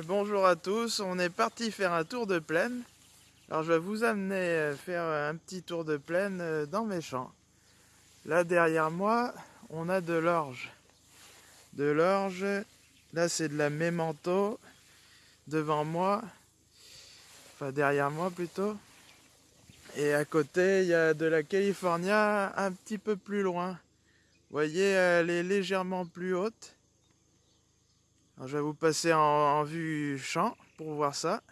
Bien, bonjour à tous, on est parti faire un tour de plaine. Alors je vais vous amener euh, faire un petit tour de plaine euh, dans mes champs. Là derrière moi, on a de l'orge. De l'orge, là c'est de la mémento. Devant moi, enfin derrière moi plutôt. Et à côté, il y a de la California un petit peu plus loin. Vous voyez, elle est légèrement plus haute. Je vais vous passer en vue champ pour voir ça.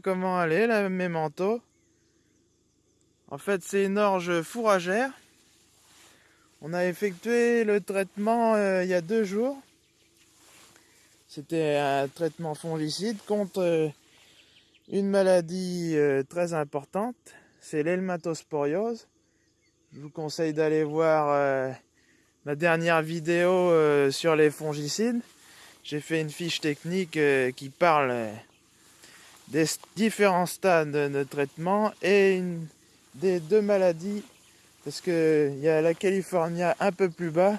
Comment elle est, la mémento. En fait, c'est une orge fourragère. On a effectué le traitement euh, il y a deux jours. C'était un traitement fongicide contre euh, une maladie euh, très importante. C'est l'helmatosporiose. Je vous conseille d'aller voir ma dernière vidéo sur les fongicides. J'ai fait une fiche technique qui parle des différents stades de traitement et une, des deux maladies parce que il y a la Californie un peu plus bas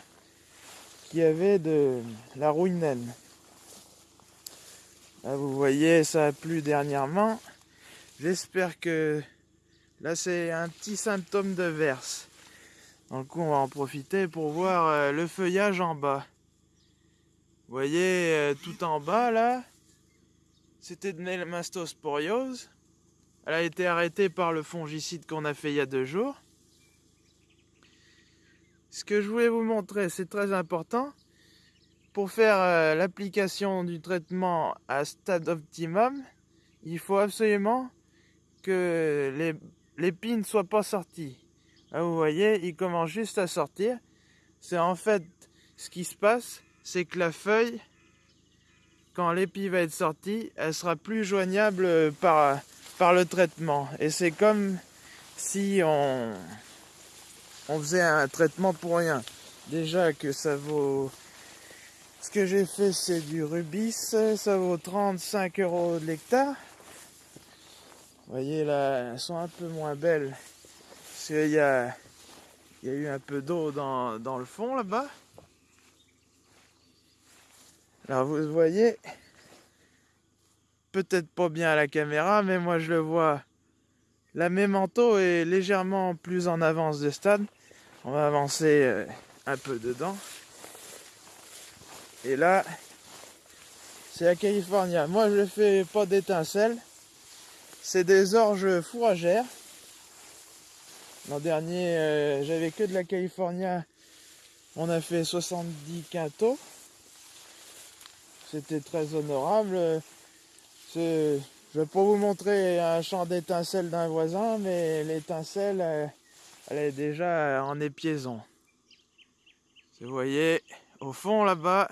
qui avait de la rouinaine. Là vous voyez ça a plu dernièrement. J'espère que là c'est un petit symptôme de verse. Donc on va en profiter pour voir euh, le feuillage en bas. Vous voyez euh, tout en bas là, c'était de l'elmastosporiose. Elle a été arrêtée par le fongicide qu'on a fait il y a deux jours. Ce que je voulais vous montrer, c'est très important. Pour faire euh, l'application du traitement à stade optimum, il faut absolument que l'épine ne soit pas sortie. Là, vous voyez, il commence juste à sortir. C'est en fait ce qui se passe, c'est que la feuille quand l'épi va être sortie, elle sera plus joignable par, par le traitement. Et c'est comme si on, on faisait un traitement pour rien. Déjà que ça vaut... Ce que j'ai fait, c'est du rubis. Ça vaut 35 euros de l'hectare. Vous voyez là, elles sont un peu moins belles. Parce qu'il y a, y a eu un peu d'eau dans, dans le fond là-bas. Alors vous voyez, peut-être pas bien à la caméra, mais moi je le vois. La mémento est légèrement plus en avance de stade. On va avancer euh, un peu dedans. Et là, c'est la California. Moi je ne fais pas d'étincelles. C'est des orges fourragères. L'an dernier, euh, j'avais que de la California. On a fait 70 quintaux. C'était très honorable. Je vais pas vous montrer un champ d'étincelles d'un voisin, mais l'étincelle, elle, est déjà en épiaison. Vous voyez, au fond là-bas,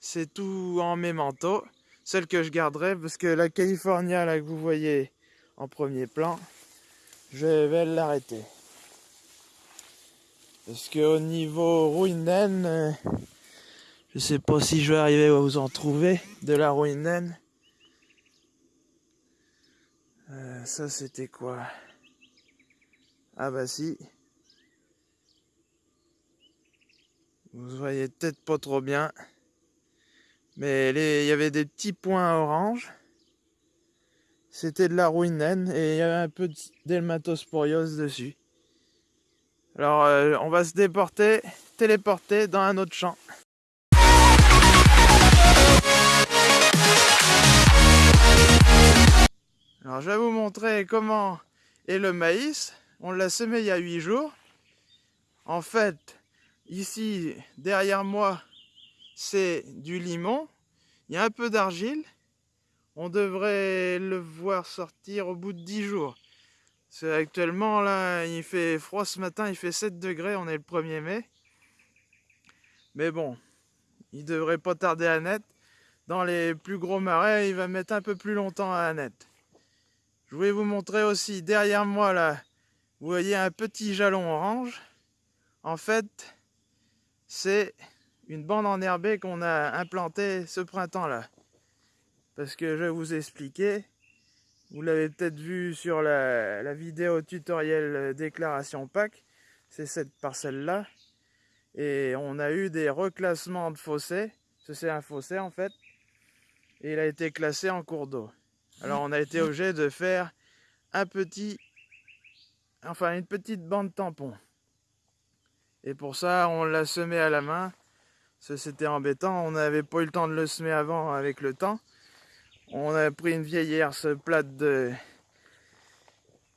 c'est tout en mémento. Celle que je garderai, parce que la California là que vous voyez en premier plan, je vais l'arrêter. Parce qu'au niveau ruinen, je sais pas si je vais arriver à vous en trouver de la ruinen. Euh, ça c'était quoi? Ah bah si. Vous voyez peut-être pas trop bien. Mais il y avait des petits points orange. C'était de la ruinen et il y avait un peu d'helmatosporiose dessus. Alors euh, on va se déporter, téléporter dans un autre champ. Alors je vais vous montrer comment est le maïs. On l'a semé il y a 8 jours. En fait, ici, derrière moi, c'est du limon. Il y a un peu d'argile. On devrait le voir sortir au bout de 10 jours. Actuellement, là, il fait froid ce matin, il fait 7 degrés, on est le 1er mai. Mais bon, il devrait pas tarder à naître. Dans les plus gros marais, il va mettre un peu plus longtemps à naître. Je voulais vous montrer aussi derrière moi là, vous voyez un petit jalon orange. En fait, c'est une bande enherbée qu'on a implantée ce printemps-là. Parce que je vais vous expliquer, vous l'avez peut-être vu sur la, vidéo tutoriel déclaration PAC, c'est cette parcelle-là. Et on a eu des reclassements de fossés, c'est un fossé en fait, et il a été classé en cours d'eau. Alors on a été obligé de faire un petit, enfin une petite bande tampon. Et pour ça, on l'a semé à la main. C'était embêtant, on n'avait pas eu le temps de le semer avant avec le temps. On a pris une vieille herse plate de...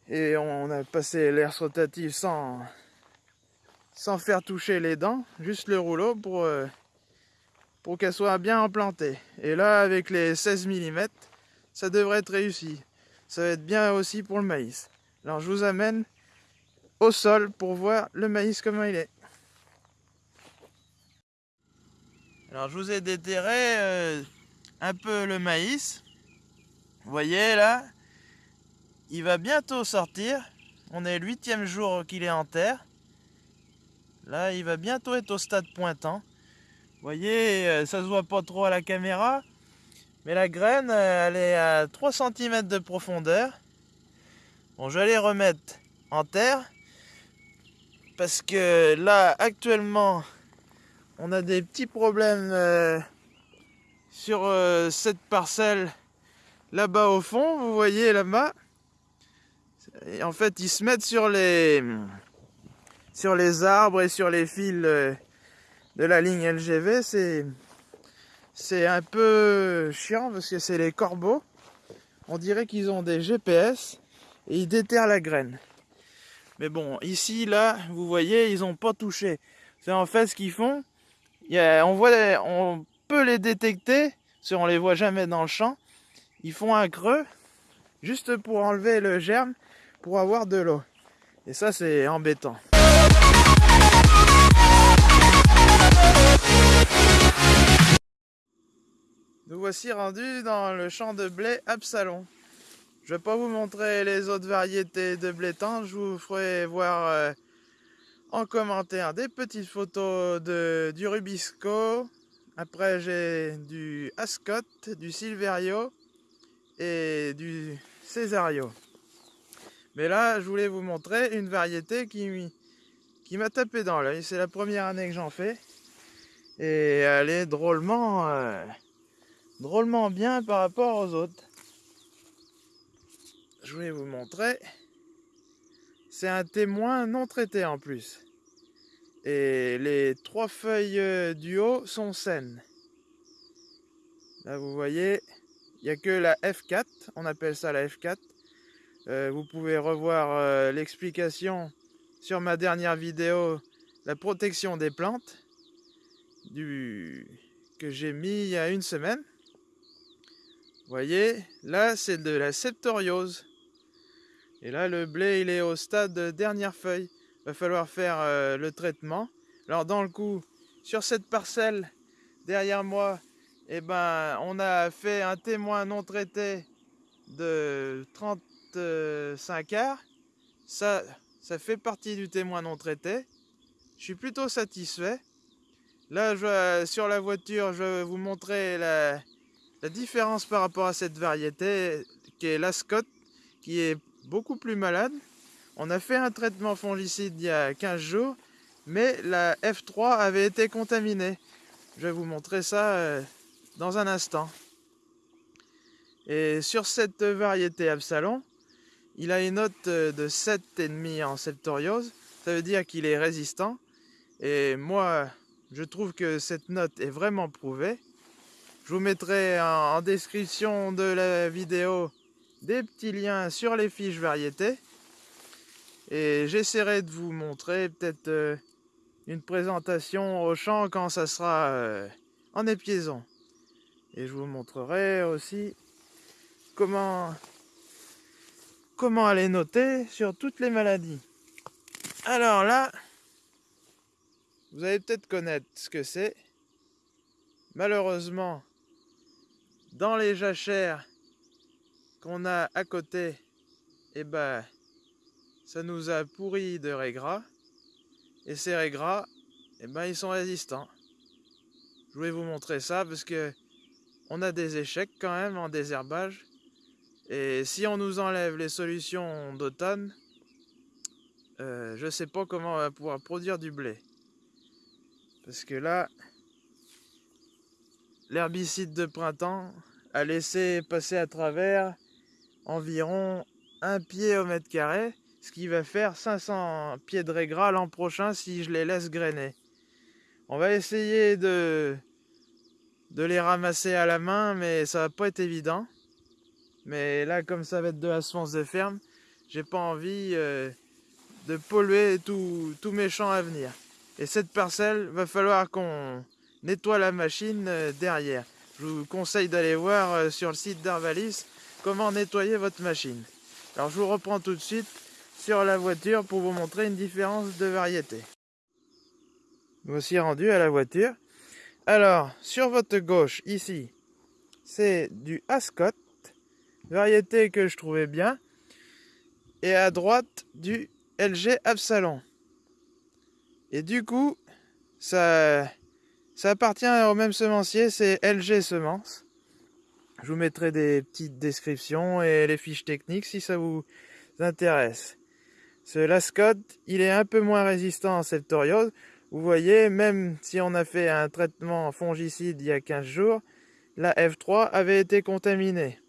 et on a passé l'herse rotative sans... sans faire toucher les dents, juste le rouleau pour, euh, pour qu'elle soit bien implantée. Et là, avec les 16 mm, ça devrait être réussi. Ça va être bien aussi pour le maïs. Alors je vous amène au sol pour voir le maïs comment il est. Alors je vous ai déterré euh, un peu le maïs. Vous voyez là, il va bientôt sortir. On est le huitième jour qu'il est en terre. Là, il va bientôt être au stade pointant. Vous voyez, euh, ça se voit pas trop à la caméra. Mais la graine, euh, elle est à 3 cm de profondeur. Bon, je vais les remettre en terre. Parce que là, actuellement, on a des petits problèmes euh, sur euh, cette parcelle là-bas au fond, vous voyez là-bas. En fait, ils se mettent sur les sur les arbres et sur les fils de la ligne LGV. C'est un peu chiant parce que c'est les corbeaux. On dirait qu'ils ont des GPS et ils déterrent la graine. Mais bon, ici, là, vous voyez, ils n'ont pas touché. C'est en fait ce qu'ils font, on, voit, on peut les détecter, si on les voit jamais dans le champ. Ils font un creux, juste pour enlever le germe, pour avoir de l'eau. Et ça, c'est embêtant. Nous voici rendus dans le champ de blé Absalon. Je vais pas vous montrer les autres variétés de blé tendre, je vous ferai voir euh, en commentaire des petites photos de, du Rubisco. Après j'ai du Ascot, du Silverio et du Cesario. Mais là, je voulais vous montrer une variété qui, qui m'a tapé dans l'œil. C'est la première année que j'en fais. Et elle est drôlement, euh, drôlement bien par rapport aux autres. Je voulais vous montrer. C'est un témoin non traité en plus. Et les trois feuilles euh, du haut sont saines. Là vous voyez, il n'y a que la F4, on appelle ça la F4. Euh, vous pouvez revoir euh, l'explication sur ma dernière vidéo, la protection des plantes, du... que j'ai mis il y a une semaine. Voyez, là c'est de la septoriose. Et là, le blé, il est au stade de dernière feuille. Il va falloir faire euh, le traitement. Alors, dans le coup, sur cette parcelle, derrière moi, eh ben, on a fait un témoin non traité de 35 arts. Ça, ça fait partie du témoin non traité. Je suis plutôt satisfait. Là, sur la voiture, je vais vous montrer la, la différence par rapport à cette variété qui est l'Ascot, qui est beaucoup plus malade. On a fait un traitement fongicide il y a 15 jours, mais la F3 avait été contaminée. Je vais vous montrer ça euh, dans un instant. Et sur cette variété Absalon, il a une note euh, de 7,5 en septoriose. Ça veut dire qu'il est résistant. Et moi, je trouve que cette note est vraiment prouvée. Je vous mettrai en description de la vidéo des petits liens sur les fiches variétés. Et j'essaierai de vous montrer peut-être euh, une présentation au champ quand ça sera euh, en épiaison. Et je vous montrerai aussi comment, comment aller noter sur toutes les maladies. Alors là, vous allez peut-être connaître ce que c'est. Malheureusement, dans les jachères qu'on a à côté, eh ben, ça nous a pourri de régras. Et ces régras, eh ben, ils sont résistants. Je voulais vous montrer ça parce que on a des échecs quand même en désherbage. Et si on nous enlève les solutions d'automne, euh, je sais pas comment on va pouvoir produire du blé. Parce que là, l'herbicide de printemps a laissé passer à travers environ un pied au mètre carré, ce qui va faire 500 pieds de régras l'an prochain si je les laisse grainer. On va essayer de, de les ramasser à la main, mais ça va pas être évident. Mais là, comme ça va être de la semence de ferme, j'ai pas envie euh, de polluer tous mes champs à venir. Et cette parcelle, va falloir qu'on nettoie la machine euh, derrière. Je vous conseille d'aller voir euh, sur le site d'Arvalis comment nettoyer votre machine. Alors je vous reprends tout de suite sur la voiture pour vous montrer une différence de variété. Voici rendu à la voiture. Alors, sur votre gauche, ici, c'est du Ascot variété que je trouvais bien. Et à droite, du LG Absalon. Et du coup, ça, ça appartient au même semencier, c'est LG Semences. Je vous mettrai des petites descriptions et les fiches techniques si ça vous intéresse. Ce Lascot, il est un peu moins résistant en septoriose. Vous voyez, même si on a fait un traitement fongicide il y a 15 jours, la F3 avait été contaminée.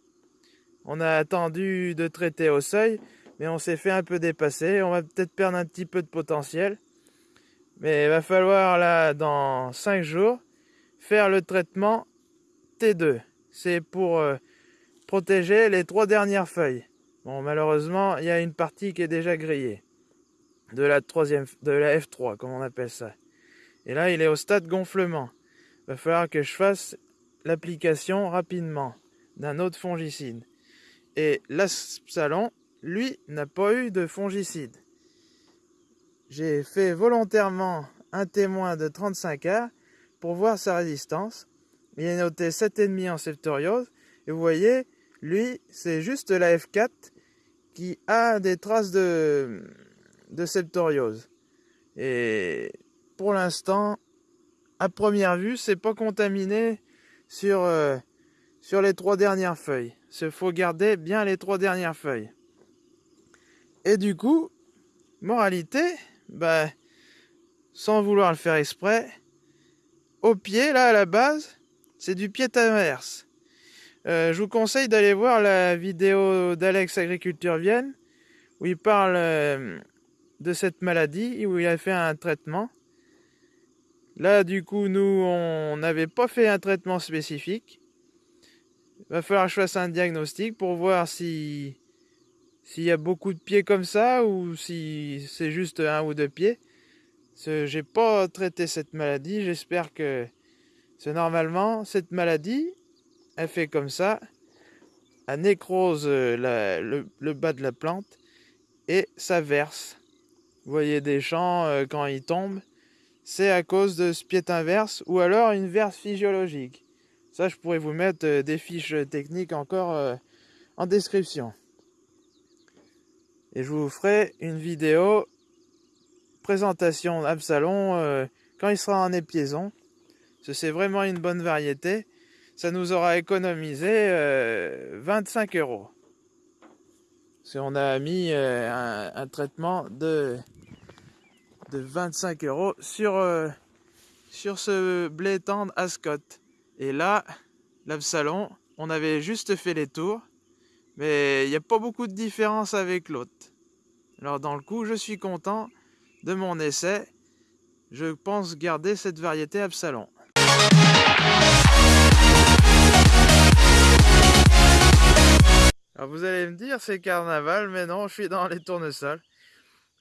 On a attendu de traiter au seuil, mais on s'est fait un peu dépasser. On va peut-être perdre un petit peu de potentiel. Mais il va falloir, là, dans 5 jours, faire le traitement T2. C'est pour euh, protéger les trois dernières feuilles. Bon, malheureusement, il y a une partie qui est déjà grillée. De la, troisième, de la F3, comme on appelle ça. Et là, il est au stade gonflement. Il va falloir que je fasse l'application rapidement d'un autre fongicide. Et l'Absalon, lui, n'a pas eu de fongicide. J'ai fait volontairement un témoin de 35 heures pour voir sa résistance. Il est noté 7,5 en septoriose. Et vous voyez, lui, c'est juste la F4 qui a des traces de, de septoriose. Et pour l'instant, à première vue, c'est pas contaminé sur, euh, sur les trois dernières feuilles. Il faut garder bien les trois dernières feuilles. Et du coup, moralité, bah, sans vouloir le faire exprès, au pied, là, à la base, c'est du pied inverse. Euh, je vous conseille d'aller voir la vidéo d'Alex Agriculture Vienne, où il parle euh, de cette maladie, où il a fait un traitement. Là, du coup, nous, on n'avait pas fait un traitement spécifique. Il va falloir que je un diagnostic pour voir si s'il y a beaucoup de pieds comme ça ou si c'est juste un ou deux pieds. J'ai pas traité cette maladie. J'espère que c'est normalement cette maladie, elle fait comme ça, elle nécrose le, le, bas de la plante et ça verse. Vous voyez des champs euh, quand ils tombent, c'est à cause de ce pied inverse ou alors une verse physiologique. Ça, je pourrais vous mettre euh, des fiches techniques encore euh, en description. Et je vous ferai une vidéo présentation d'Absalon euh, quand il sera en épiaison. C'est vraiment une bonne variété. Ça nous aura économisé 25 euros. Si on a mis un, traitement de, de 25 euros sur, sur ce blé tendre Ascot. Et là, l'Absalon, on avait juste fait les tours, mais il n'y a pas beaucoup de différence avec l'autre. Alors dans le coup, je suis content de mon essai. Je pense garder cette variété Absalon. Alors vous allez me dire c'est carnaval, mais non, je suis dans les tournesols.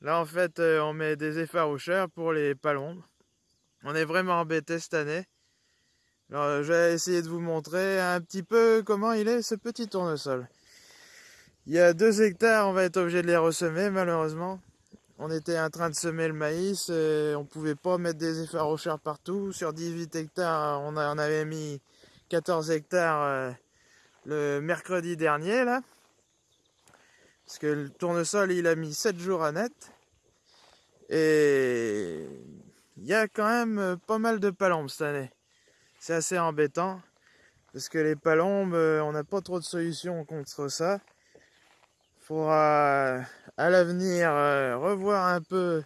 Là en fait, euh, on met des effaroucheurs pour les palombes. On est vraiment embêté cette année. Alors, euh, je vais essayer de vous montrer un petit peu comment il est ce petit tournesol. Il y a deux hectares, on va être obligé de les ressemer malheureusement. on était en train de semer le maïs, et on pouvait pas mettre des effaroucheurs partout. Sur 18 hectares, on, en avait mis 14 hectares euh, le mercredi dernier là. Parce que le tournesol il a mis 7 jours à net. Et il y a quand même pas mal de palombes cette année. C'est assez embêtant. Parce que les palombes, euh, on n'a pas trop de solutions contre ça. Faudra à l'avenir euh, revoir un peu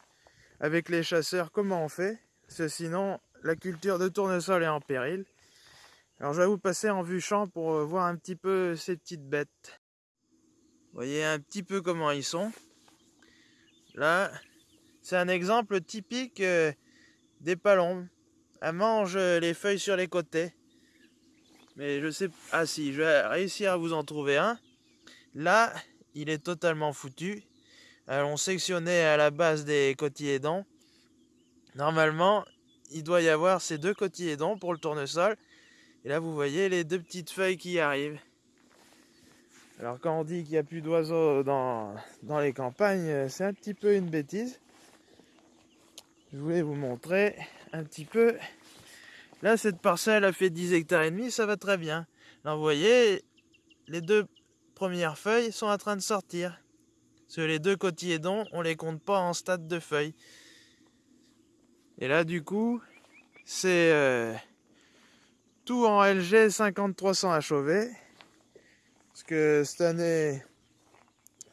avec les chasseurs comment on fait. Parce que sinon, la culture de tournesol est en péril. Alors je vais vous passer en vue champ pour euh, voir un petit peu ces petites bêtes. Voyez un petit peu comment ils sont. Là, c'est un exemple typique des palombes. Elles mangent les feuilles sur les côtés. Mais je sais... Ah si, je vais réussir à vous en trouver un. Là, il est totalement foutu. Alors, on sectionnait à la base des cotylédons. Normalement, il doit y avoir ces deux cotylédons pour le tournesol. Et là, vous voyez les deux petites feuilles qui arrivent. Alors, quand on dit qu'il n'y a plus d'oiseaux dans, dans les campagnes, c'est un petit peu une bêtise. Je voulais vous montrer un petit peu Là, cette parcelle a fait 10 hectares et demi, ça va très bien. Là, vous voyez, les deux premières feuilles sont en train de sortir. Parce les deux cotylédons, on les compte pas en stade de feuilles. Et là, du coup, c'est euh, tout en LG 5300 à Chauvet. Parce que cette année,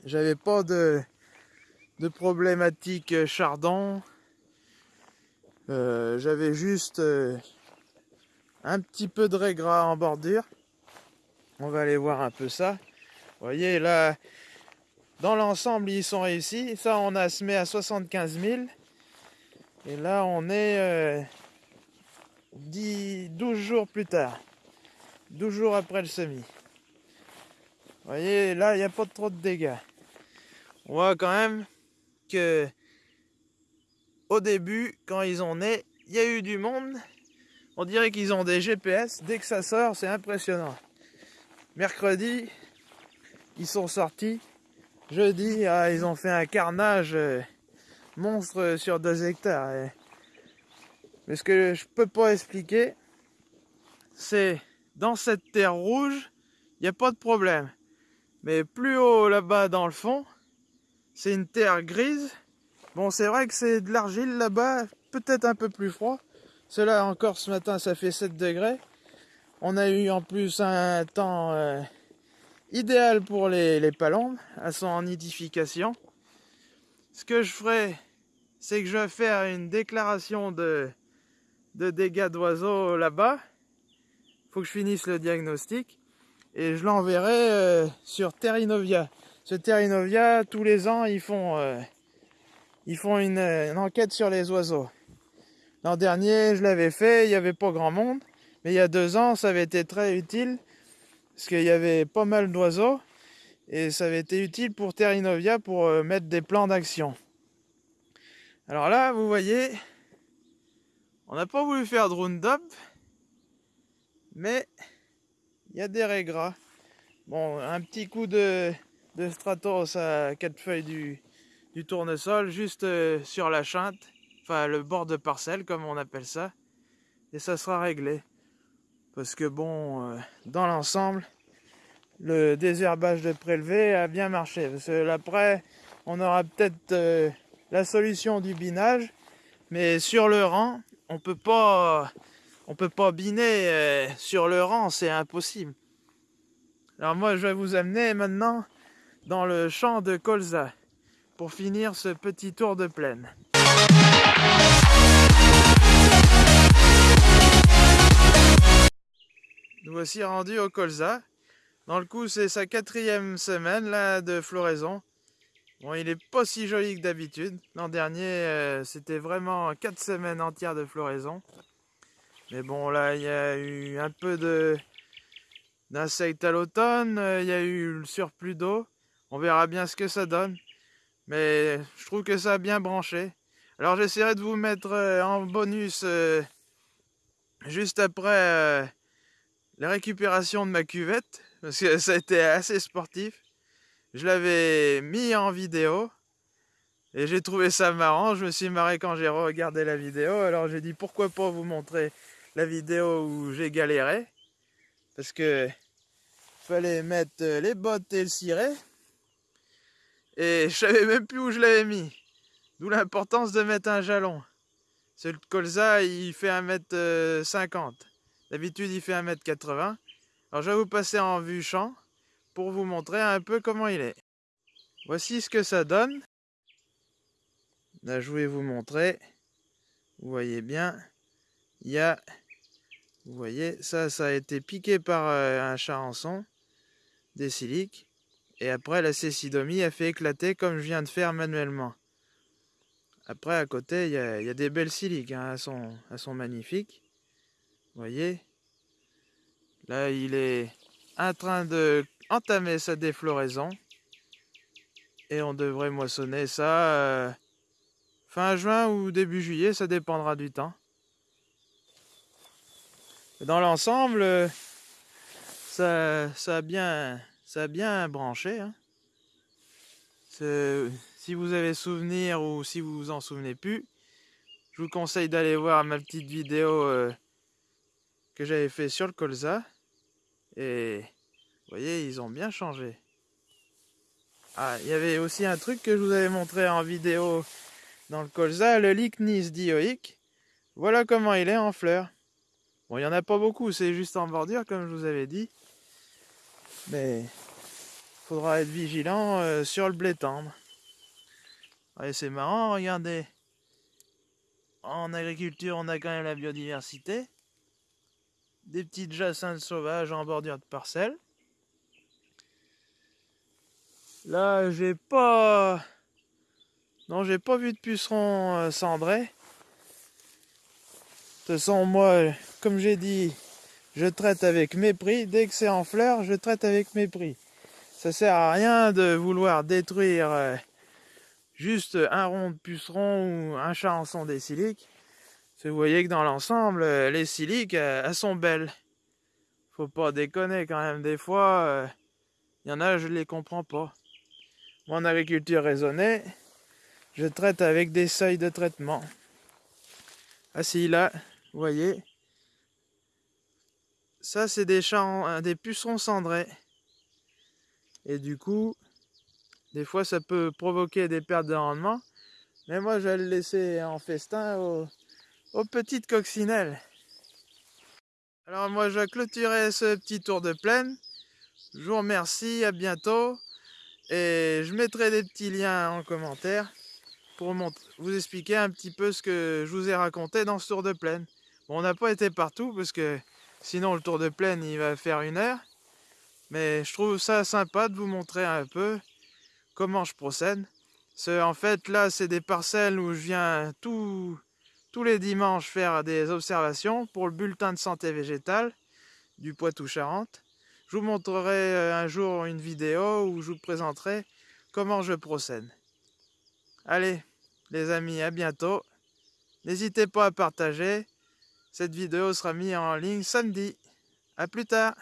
j'avais pas de, de problématique chardon. Euh, j'avais juste euh, un petit peu de régras en bordure. On va aller voir un peu ça. Voyez là, dans l'ensemble ils sont réussis. Ça on a semé à 75 000. Et là on est 10, euh, 12 jours plus tard. 12 jours après le semis. Voyez là il n'y a pas trop de dégâts. On voit quand même que au début quand ils ont né, il y a eu du monde on dirait qu'ils ont des GPS. Dès que ça sort, c'est impressionnant. Mercredi, sont sortis. Jeudi, ah, ils ont fait un carnage euh, monstre sur 2 hectares. Mais ce que je peux pas expliquer, c'est dans cette terre rouge, il n'y a pas de problème. Mais plus haut là-bas dans le fond, c'est une terre grise. Bon, c'est vrai que c'est de l'argile là-bas, peut-être un peu plus froid. Cela encore ce matin, ça fait 7 degrés. On a eu en plus un temps euh, idéal pour les, les palombes. Elles sont en nidification. Ce que je ferai, c'est que je vais faire une déclaration de, dégâts d'oiseaux là-bas. faut que je finisse le diagnostic. Et je l'enverrai euh, sur Terrinovia. Ce Terrinovia, tous les ans, ils font, euh, ils font une enquête sur les oiseaux. L'an dernier, je l'avais fait, il n'y avait pas grand monde. Mais il y a deux ans, ça avait été très utile. Parce qu'il y avait pas mal d'oiseaux. Et ça avait été utile pour Terrinovia pour euh, mettre des plans d'action. Alors là, vous voyez, on n'a pas voulu faire de roundup. Mais il y a des régras. Bon, un petit coup de, Stratos à quatre feuilles du, tournesol juste euh, sur la chinte le bord de parcelle comme on appelle ça, et ça sera réglé. Parce que bon, euh, dans l'ensemble, le désherbage de prélevé a bien marché. Parce que après, on aura peut-être euh, la solution du binage, mais sur le rang, on peut pas, on peut pas biner euh, sur le rang, c'est impossible. Alors moi, je vais vous amener maintenant dans le champ de colza pour finir ce petit tour de plaine. Nous voici rendus au colza. Dans le coup, c'est sa quatrième semaine là de floraison. Bon, il est pas si joli que d'habitude. L'an dernier, euh, c'était vraiment quatre semaines entières de floraison. Mais bon, là, il y a eu un peu de d'insectes à l'automne. Euh, il y a eu le surplus d'eau. On verra bien ce que ça donne. Mais je trouve que ça a bien branché. Alors j'essaierai de vous mettre euh, en bonus juste après la récupération de ma cuvette, parce que ça a été assez sportif. Je l'avais mis en vidéo, Et j'ai trouvé ça marrant, je me suis marré quand j'ai regardé la vidéo, alors j'ai dit pourquoi pas vous montrer la vidéo où j'ai galéré? Parce que fallait mettre les bottes et le ciré. Et je savais même plus où je l'avais mis. D'où l'importance de mettre un jalon. Ce colza, il fait 1m50. D'habitude, il fait 1m80. Alors, je vais vous passer en vue champ pour vous montrer un peu comment il est. Voici ce que ça donne. Là, je vais vous montrer. Vous voyez bien, il y a... Vous voyez, ça, ça a été piqué par euh, un charançon des siliques. Et après, la cécidomie a fait éclater comme je viens de faire manuellement. Après, à côté, il y a, des belles siliques. Hein, elles, sont, elles sont magnifiques. Voyez? Là, il est en train de entamer sa défloraison. Et on devrait moissonner ça euh, fin juin ou début juillet, ça dépendra du temps. Dans l'ensemble, euh, ça, ça a bien ça a bien branché. Hein. Si vous avez souvenir ou si vous vous en souvenez plus, je vous conseille d'aller voir ma petite vidéo euh, que j'avais fait sur le colza. Et vous voyez, ils ont bien changé. Ah, il y avait aussi un truc que je vous avais montré en vidéo dans le colza, le Lycnis dioïque. Voilà comment il est en fleurs. Bon, il n'y en a pas beaucoup, c'est juste en bordure, comme je vous avais dit. Mais faudra être vigilant euh, sur le blé tendre. c'est marrant, regardez. En agriculture, on a quand même la biodiversité. Des petites jacinthes sauvages en bordure de parcelles. Là, j'ai pas... Non, j'ai pas vu de puceron euh, cendré. De toute façon, moi, comme j'ai dit, je traite avec mépris. Dès que c'est en fleurs, je traite avec mépris. Ça sert à rien de vouloir détruire euh, juste un rond de puceron ou un charançon des siliques. Vous voyez que dans l'ensemble, euh, les siliques, euh, elles sont belles. Faut pas déconner quand même. Des fois, il y en a, je les comprends pas. Moi, en agriculture raisonnée, je traite avec des seuils de traitement. Ah si, là, vous voyez, ça, c'est des, champs, des pucerons cendrés. Et du coup, des fois, ça peut provoquer des pertes de rendement. Mais moi, je vais le laisser en festin aux, petites coccinelles. Alors moi, je vais clôturer ce petit tour de plaine. Je vous remercie, à bientôt. Et je mettrai des petits liens en commentaire pour vous expliquer un petit peu ce que je vous ai raconté dans ce tour de plaine. On n'a pas été partout parce que Sinon, le tour de plaine, il va faire une heure. Mais je trouve ça sympa de vous montrer un peu comment je procède. En fait, là, c'est des parcelles où je viens tous les dimanches faire des observations pour le bulletin de santé végétale du Poitou-Charentes. Je vous montrerai euh, un jour une vidéo où je vous présenterai comment je procède. Allez, les amis, à bientôt. N'hésitez pas à partager. Cette vidéo sera mise en ligne samedi. A plus tard